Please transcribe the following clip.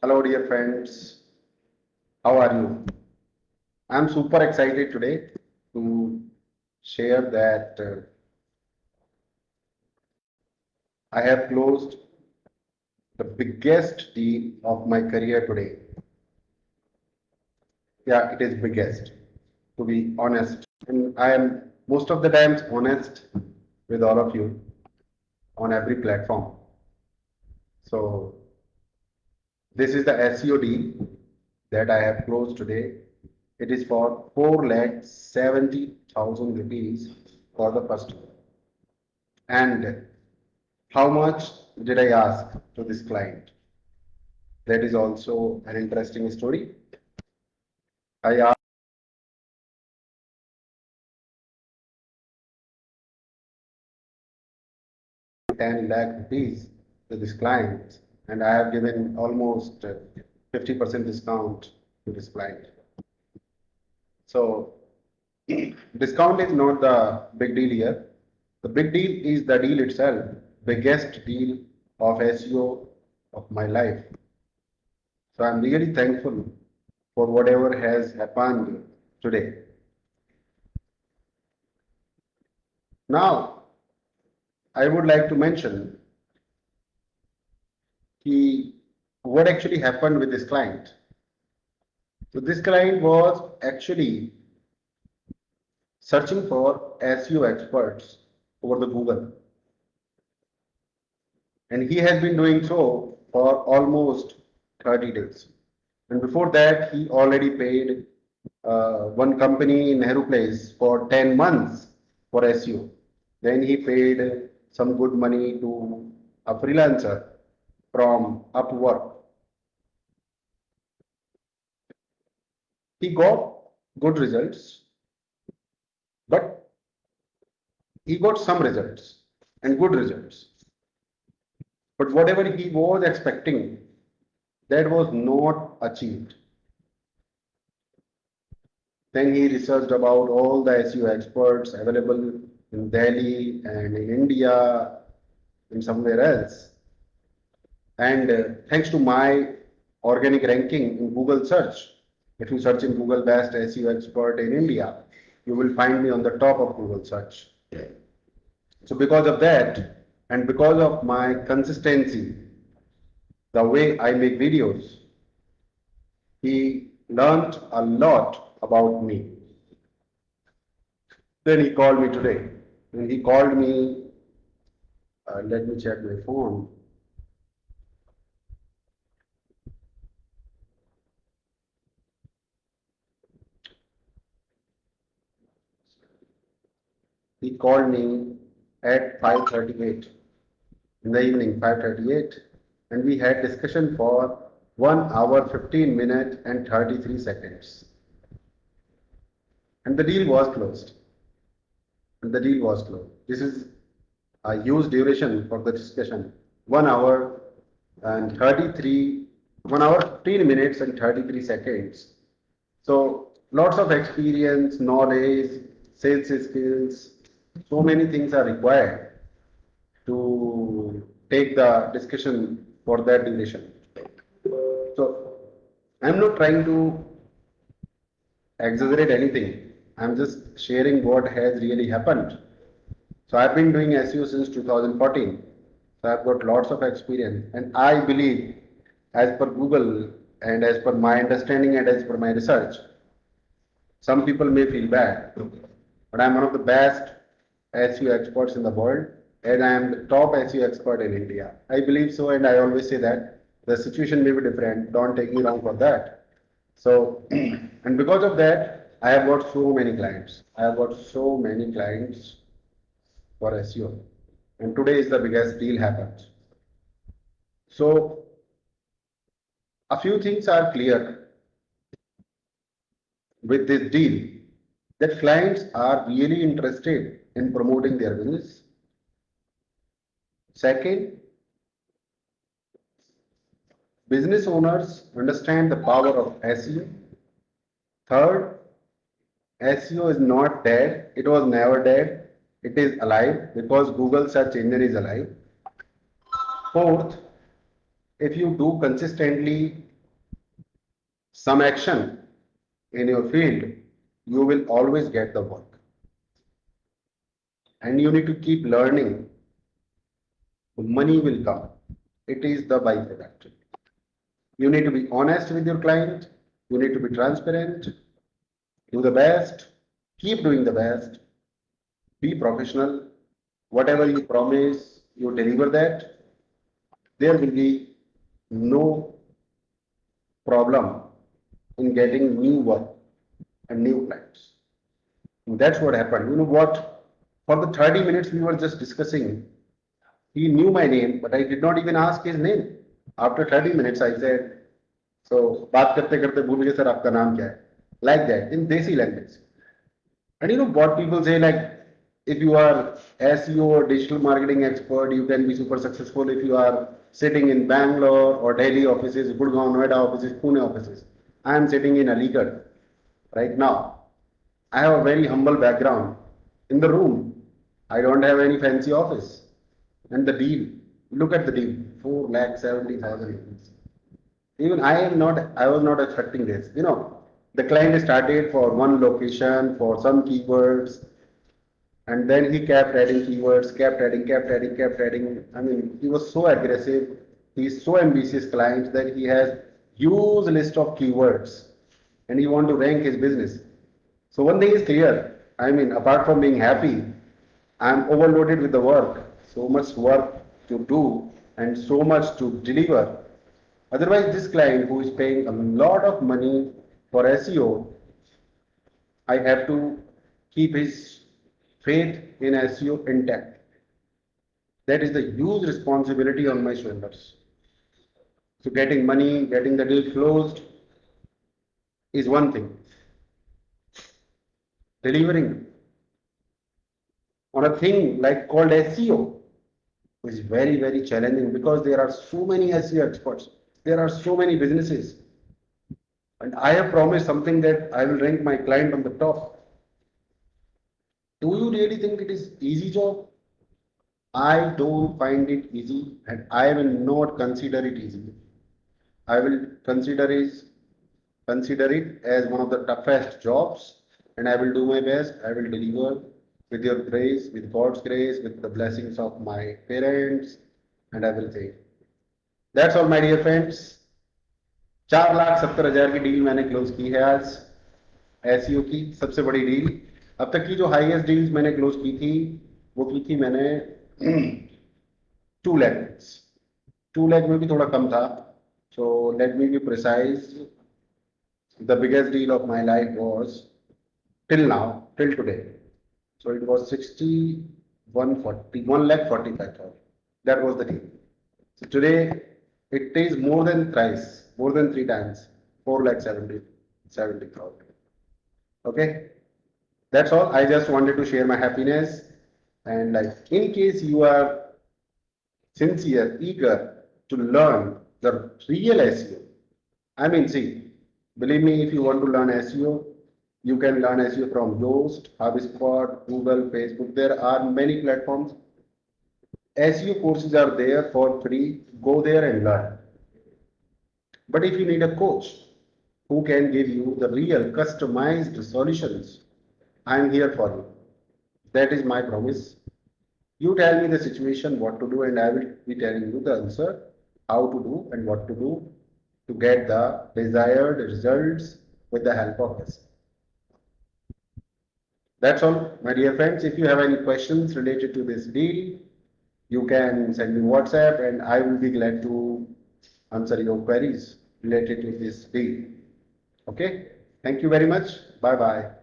Hello, dear friends. How are you? I'm super excited today to share that uh, I have closed the biggest deal of my career today. Yeah, it is biggest, to be honest. And I am most of the times honest with all of you on every platform. So this is the SEO deal that I have closed today. It is for 4 lakh 70,000 rupees for the first. And how much did I ask to this client? That is also an interesting story. I asked 10 lakh rupees to this client and I have given almost uh, 50% discount to this client. So discount is not the big deal here. The big deal is the deal itself, biggest deal of SEO of my life. So I'm really thankful for whatever has happened today. Now, I would like to mention he, what actually happened with this client. So this client was actually searching for SEO experts over the Google. And he has been doing so for almost 30 days. And before that, he already paid uh, one company in Nehru Place for 10 months for SEO. Then he paid some good money to a freelancer from Upwork. He got good results, but he got some results and good results. But whatever he was expecting, that was not achieved. Then he researched about all the SEO experts available in Delhi and in India and somewhere else. And uh, thanks to my organic ranking in Google search, if you search in Google best SEO expert in India, you will find me on the top of Google search. So because of that, and because of my consistency, the way I make videos, he learned a lot about me. Then he called me today. And he called me, uh, let me check my phone. he called me at 5.38 in the evening, 5.38, and we had discussion for 1 hour, 15 minutes and 33 seconds. And the deal was closed. And the deal was closed. This is a huge duration for the discussion. 1 hour and 33, 1 hour, 15 minutes and 33 seconds. So lots of experience, knowledge, sales skills, so many things are required to take the discussion for that duration. So I'm not trying to exaggerate anything. I'm just sharing what has really happened. So I've been doing SEO since 2014. So I've got lots of experience and I believe as per Google and as per my understanding and as per my research, some people may feel bad, but I'm one of the best SEO experts in the world and I am the top SEO expert in India. I believe so and I always say that the situation may be different. Don't take me wrong for that. So, and because of that, I have got so many clients. I have got so many clients for SEO. And today is the biggest deal happened. So, a few things are clear with this deal that clients are really interested in promoting their business. Second, business owners understand the power of SEO. Third, SEO is not dead. It was never dead. It is alive because Google search engine is alive. Fourth, if you do consistently some action in your field, you will always get the work. And you need to keep learning. Money will come. It is the byproduct. You need to be honest with your client. You need to be transparent Do the best. Keep doing the best. Be professional. Whatever you promise, you deliver that. There will be no problem in getting new work and new clients. And that's what happened. You know what? For the 30 minutes we were just discussing, he knew my name, but I did not even ask his name. After 30 minutes, I said, so, बात करते करते भूल गए sir आपका नाम क्या है like that in desi language and you know what people say like if you are SEO or digital marketing expert you can be super successful if you are sitting in Bangalore or Delhi offices Gurgaon Noida offices Pune offices I am sitting in Aligarh right now. I have a very humble background. In the room, I don't have any fancy office. And the deal, look at the deal, four lakh seventy thousand. Even I am not, I was not expecting this. You know, the client started for one location, for some keywords, and then he kept adding keywords, kept adding, kept adding, kept adding. I mean, he was so aggressive. He's so ambitious client that he has huge list of keywords and he want to rank his business. So one thing is clear. I mean, apart from being happy, I'm overloaded with the work, so much work to do and so much to deliver. Otherwise, this client who is paying a lot of money for SEO, I have to keep his faith in SEO intact. That is the huge responsibility on my shoulders. So getting money, getting the deal closed is one thing. Delivering on a thing like called SEO is very, very challenging because there are so many SEO experts. There are so many businesses. And I have promised something that I will rank my client on the top. Do you really think it is easy job? I don't find it easy and I will not consider it easy. I will consider is consider it as one of the toughest jobs and I will do my best. I will deliver with your grace, with God's grace, with the blessings of my parents, and I will say. That's all my dear friends. चार लाख सत्तर हज़ार की deal मैंने close की है आज S की सबसे बड़ी डील अब तक की जो हाईएस्ट डील्स मैंने क्लोज की थी, वो की थी मैंने टू लैख टू लैख में भी थोड़ा कम था। So let me be precise the biggest deal of my life was till now till today so it was sixty one forty one lakh forty five thousand that was the deal today it is more than thrice more than three times, 4 lakh 70, 70,000. Okay. That's all. I just wanted to share my happiness. And like in case you are sincere, eager to learn the real SEO. I mean, see, believe me, if you want to learn SEO, you can learn SEO from Yoast, HubSpot, Google, Facebook. There are many platforms. SEO courses are there for free. Go there and learn. But if you need a coach who can give you the real customized solutions, I am here for you. That is my promise. You tell me the situation, what to do, and I will be telling you the answer how to do and what to do to get the desired results with the help of this. That's all, my dear friends. If you have any questions related to this deal, you can send me WhatsApp and I will be glad to answer your queries related to this deal. Okay, thank you very much. Bye bye.